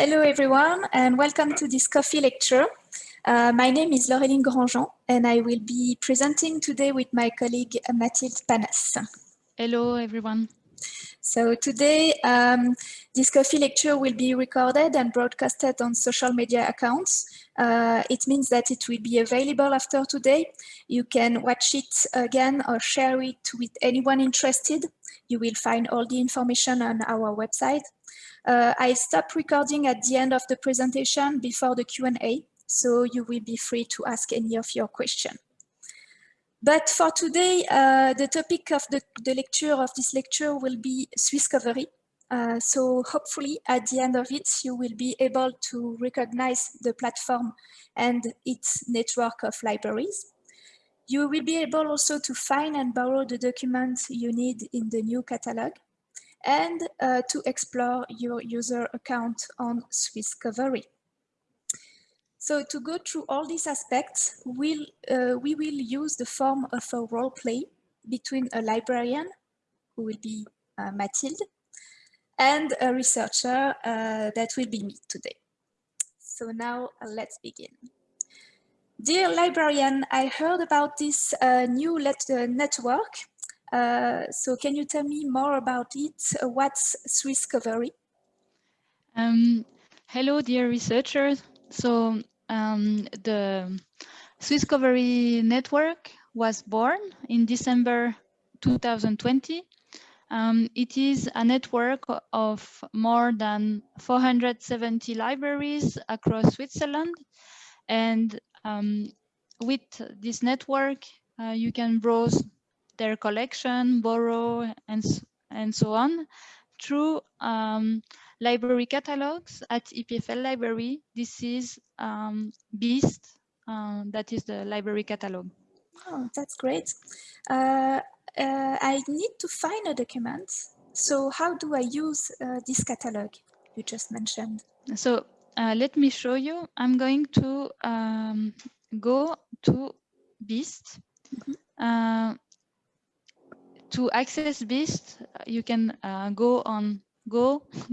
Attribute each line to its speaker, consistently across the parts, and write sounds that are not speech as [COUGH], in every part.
Speaker 1: Hello everyone and welcome to this coffee lecture. Uh, my name is Laureline Grandjean and I will be presenting today with my colleague Mathilde Panas.
Speaker 2: Hello everyone.
Speaker 1: So today um, this coffee lecture will be recorded and broadcasted on social media accounts. Uh, it means that it will be available after today. You can watch it again or share it with anyone interested. You will find all the information on our website. Uh, I stop recording at the end of the presentation before the Q&A, so you will be free to ask any of your questions. But for today, uh, the topic of the, the, lecture of this lecture will be Swisscovery. Uh, so hopefully at the end of it, you will be able to recognize the platform and its network of libraries. You will be able also to find and borrow the documents you need in the new catalog and uh, to explore your user account on Swisscovery. So to go through all these aspects, we'll, uh, we will use the form of a role play between a librarian, who will be uh, Mathilde, and a researcher uh, that will be me today. So now uh, let's begin. Dear librarian, I heard about this uh, new network uh, so can you tell me more about it? Uh, what's Swisscovery?
Speaker 2: Um, hello, dear researchers. So um, the Swisscovery network was born in December 2020. Um, it is a network of more than 470 libraries across Switzerland. And um, with this network, uh, you can browse their collection, borrow, and, and so on through um, library catalogs at EPFL library. This is um, BEAST, uh, that is the library catalog.
Speaker 1: Oh, that's great. Uh, uh, I need to find a document. So how do I use uh, this catalog you just mentioned?
Speaker 2: So uh, let me show you. I'm going to um, go to BEAST. Mm -hmm to access BEAST, you can uh, go on go.epfl.ch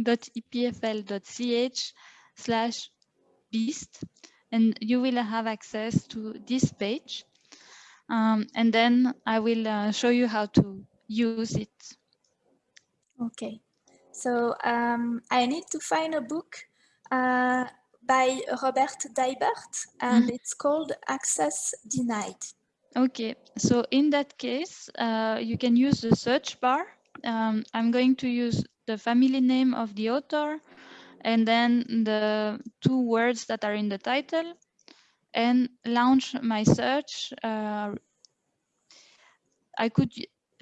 Speaker 2: slash BEAST and you will have access to this page. Um, and then I will uh, show you how to use it.
Speaker 1: Okay, so um, I need to find a book uh, by Robert Deibert and mm -hmm. it's called Access Denied.
Speaker 2: Okay, so in that case, uh, you can use the search bar. Um, I'm going to use the family name of the author and then the two words that are in the title and launch my search. Uh, I could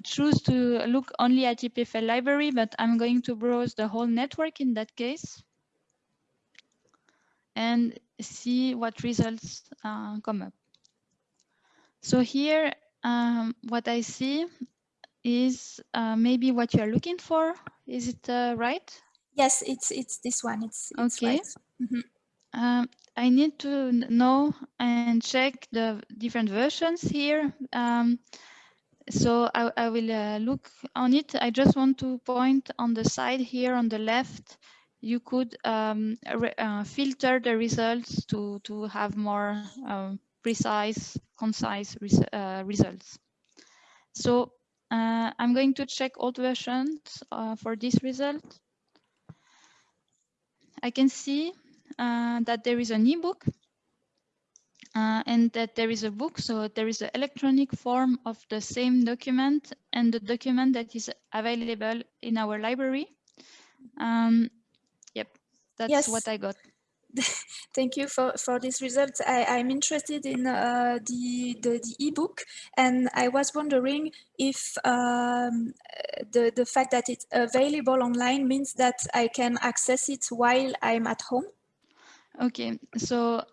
Speaker 2: choose to look only at EPFL library, but I'm going to browse the whole network in that case and see what results uh, come up. So here, um, what I see is uh, maybe what you are looking for. Is it uh, right?
Speaker 1: Yes, it's it's this one. It's, it's okay. Right. Mm -hmm.
Speaker 2: um, I need to know and check the different versions here. Um, so I, I will uh, look on it. I just want to point on the side here on the left. You could um, uh, filter the results to to have more um, precise, concise res uh, results. So uh, I'm going to check old versions uh, for this result. I can see uh, that there is an ebook uh, and that there is a book. So there is an electronic form of the same document and the document that is available in our library. Um, yep, that's yes. what I got. [LAUGHS]
Speaker 1: Thank you for, for this result. I, am interested in uh, the, the, the ebook and I was wondering if um, the, the fact that it's available online means that I can access it while I'm at home.
Speaker 2: Okay, so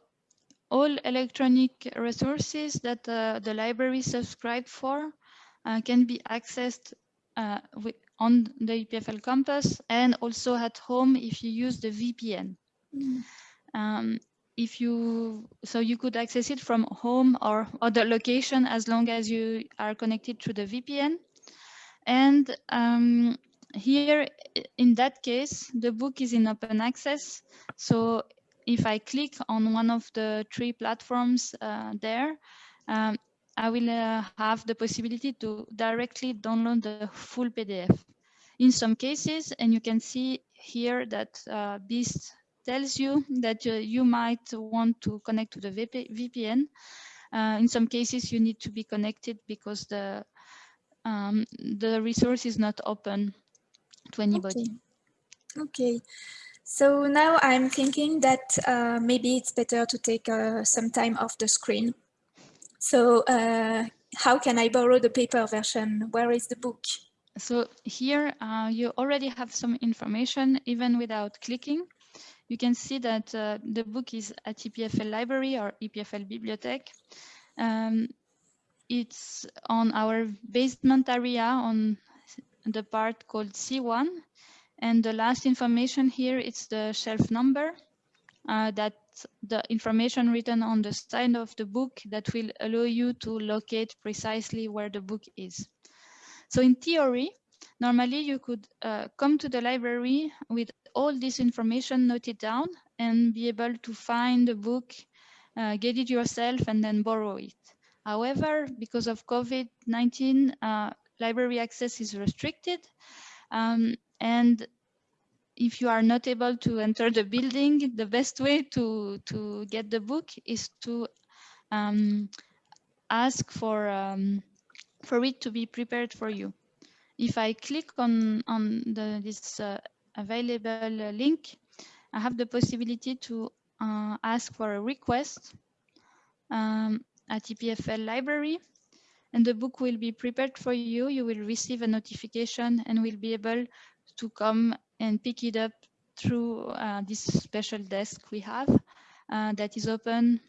Speaker 2: all electronic resources that uh, the library subscribe for uh, can be accessed uh, on the EPFL campus and also at home if you use the VPN. Mm. Um, if you so you could access it from home or other location as long as you are connected to the VPN. And um, here, in that case, the book is in open access. So if I click on one of the three platforms uh, there, um, I will uh, have the possibility to directly download the full PDF. In some cases, and you can see here that uh, tells you that you might want to connect to the VP VPN. Uh, in some cases, you need to be connected because the um, the resource is not open to anybody.
Speaker 1: Okay. okay. So now I'm thinking that uh, maybe it's better to take uh, some time off the screen. So uh, how can I borrow the paper version? Where is the book?
Speaker 2: So here uh, you already have some information even without clicking. You can see that uh, the book is at EPFL library or EPFL bibliothèque. Um, it's on our basement area on the part called C1. And the last information here, it's the shelf number uh, that the information written on the side of the book that will allow you to locate precisely where the book is. So in theory, normally you could uh, come to the library with all this information noted down and be able to find the book, uh, get it yourself and then borrow it. However, because of COVID-19, uh, library access is restricted. Um, and if you are not able to enter the building, the best way to, to get the book is to um, ask for, um, for it to be prepared for you. If I click on, on the, this uh, available link, I have the possibility to uh, ask for a request um, at EPFL library and the book will be prepared for you. You will receive a notification and will be able to come and pick it up through uh, this special desk we have uh, that is open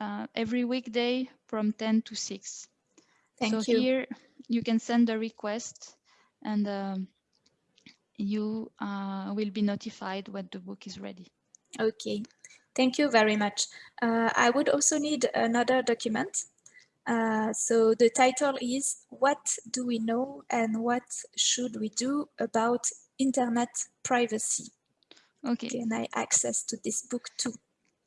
Speaker 2: uh, every weekday from 10 to 6.
Speaker 1: Thank
Speaker 2: so
Speaker 1: you.
Speaker 2: here you can send a request and um, you uh, will be notified when the book is ready.
Speaker 1: Okay, thank you very much. Uh, I would also need another document. Uh, so the title is What do we know and what should we do about internet privacy?
Speaker 2: Okay.
Speaker 1: Can I access to this book too?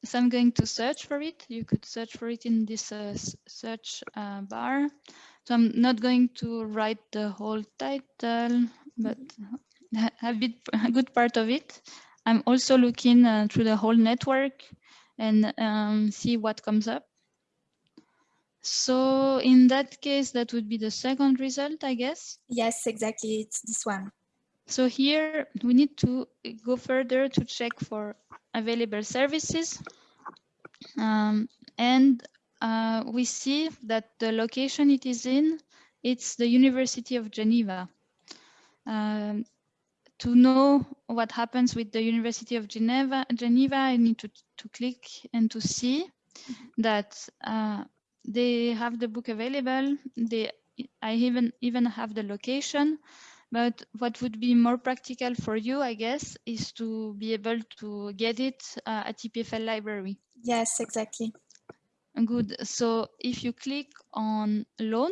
Speaker 2: So I'm going to search for it. You could search for it in this uh, search uh, bar. So I'm not going to write the whole title, but [LAUGHS] a bit a good part of it. I'm also looking uh, through the whole network and um, see what comes up. So in that case, that would be the second result, I guess.
Speaker 1: Yes, exactly. It's this one.
Speaker 2: So here we need to go further to check for available services. Um, and uh, we see that the location it is in, it's the University of Geneva. Um, to know what happens with the University of Geneva, Geneva, I need to, to click and to see that uh, they have the book available. They, I even, even have the location, but what would be more practical for you, I guess, is to be able to get it uh, at EPFL library.
Speaker 1: Yes, exactly.
Speaker 2: Good. So if you click on loan,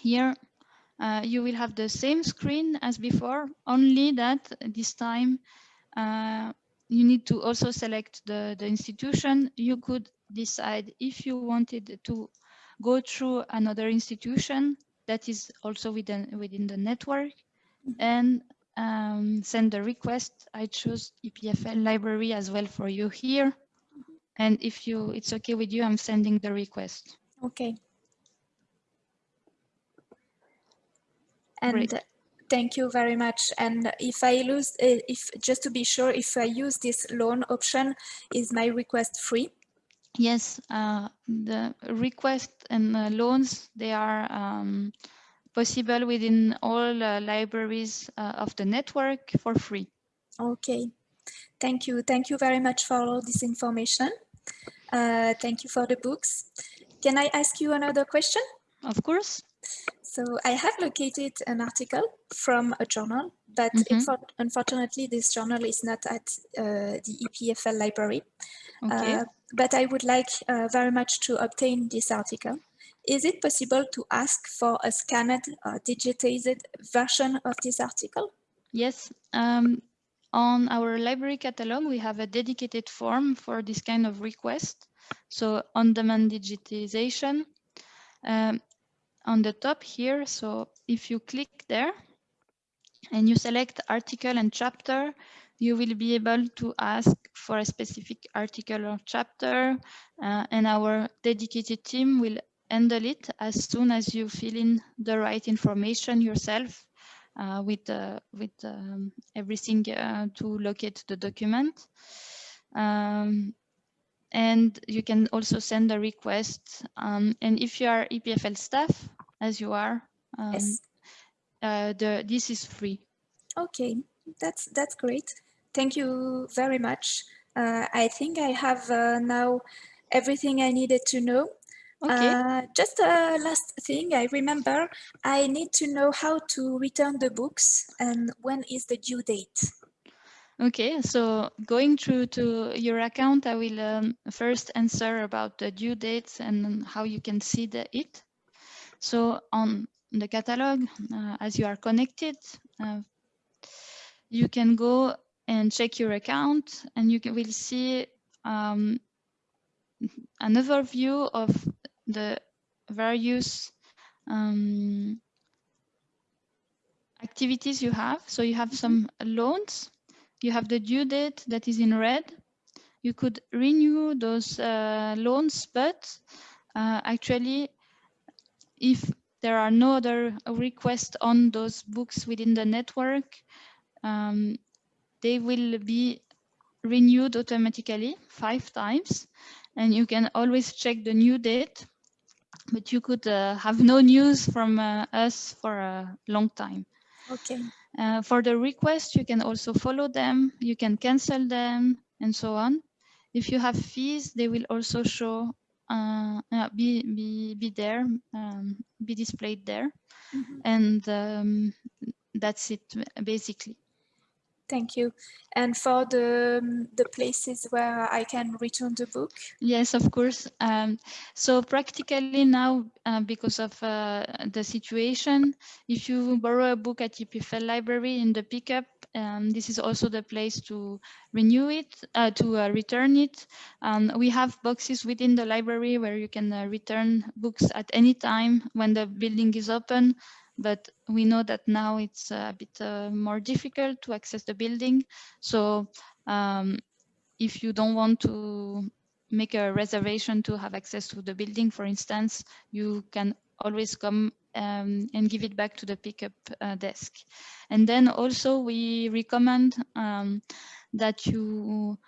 Speaker 2: here uh, you will have the same screen as before, only that this time uh, you need to also select the, the institution. You could decide if you wanted to go through another institution that is also within, within the network and um, send the request. I choose EPFL library as well for you here. And if you it's okay with you, I'm sending the request.
Speaker 1: Okay. And Great. thank you very much. And if I lose, uh, if just to be sure, if I use this loan option, is my request free?
Speaker 2: Yes, uh, the request and uh, loans, they are um, possible within all uh, libraries uh, of the network for free.
Speaker 1: Okay, thank you. Thank you very much for all this information. Uh, thank you for the books. Can I ask you another question?
Speaker 2: Of course.
Speaker 1: So I have located an article from a journal, but mm -hmm. unfortunately this journal is not at uh, the EPFL library. Okay. Uh, but I would like uh, very much to obtain this article. is it possible to ask for a scanned or digitized version of this article?
Speaker 2: Yes. Um, on our library catalog, we have a dedicated form for this kind of request. So on-demand digitization. Um, on the top here, so if you click there and you select article and chapter, you will be able to ask for a specific article or chapter uh, and our dedicated team will handle it as soon as you fill in the right information yourself uh, with uh, with um, everything uh, to locate the document. Um, and you can also send a request. Um, and if you are EPFL staff, as you are, um,
Speaker 1: yes.
Speaker 2: Uh, the this is free.
Speaker 1: Okay, that's that's great. Thank you very much. Uh, I think I have uh, now everything I needed to know.
Speaker 2: Okay.
Speaker 1: Uh, just a last thing, I remember I need to know how to return the books and when is the due date.
Speaker 2: Okay, so going through to your account, I will um, first answer about the due dates and how you can see the it. So on the catalog, uh, as you are connected, uh, you can go and check your account and you can, will see um, an overview of the various um, activities you have. So you have some loans, you have the due date that is in red. You could renew those uh, loans, but uh, actually, if there are no other requests on those books within the network, um, they will be renewed automatically five times. And you can always check the new date but you could uh, have no news from uh, us for a long time.
Speaker 1: Okay.
Speaker 2: Uh, for the request, you can also follow them, you can cancel them, and so on. If you have fees, they will also show, uh, uh, be, be, be there, um, be displayed there. Mm -hmm. And um, that's it, basically.
Speaker 1: Thank you. And for the, um, the places where I can return the book?
Speaker 2: Yes, of course. Um, so practically now, uh, because of uh, the situation, if you borrow a book at EPFL library in the pickup, um, this is also the place to renew it, uh, to uh, return it. Um, we have boxes within the library where you can uh, return books at any time when the building is open but we know that now it's a bit uh, more difficult to access the building. So um, if you don't want to make a reservation to have access to the building, for instance, you can always come um, and give it back to the pickup uh, desk. And then also we recommend um, that you,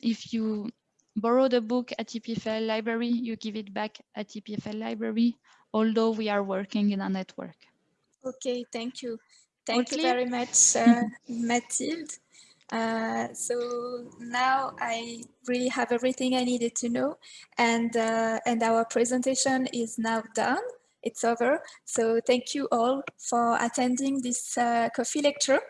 Speaker 2: if you borrow the book at EPFL library, you give it back at EPFL library, although we are working in a network.
Speaker 1: Okay, thank you. Thank you very much, uh, [LAUGHS] Mathilde. Uh, so now I really have everything I needed to know and, uh, and our presentation is now done. It's over. So thank you all for attending this uh, coffee lecture.